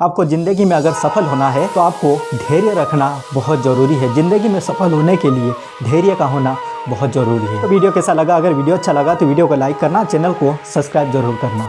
आपको ज़िंदगी में अगर सफल होना है तो आपको धैर्य रखना बहुत ज़रूरी है। ज़िंदगी में सफल होने के लिए धैर्य का होना बहुत ज़रूरी है। तो वीडियो कैसा लगा? अगर वीडियो अच्छा लगा तो वीडियो को लाइक करना, चैनल को सब्सक्राइब ज़रूर करना।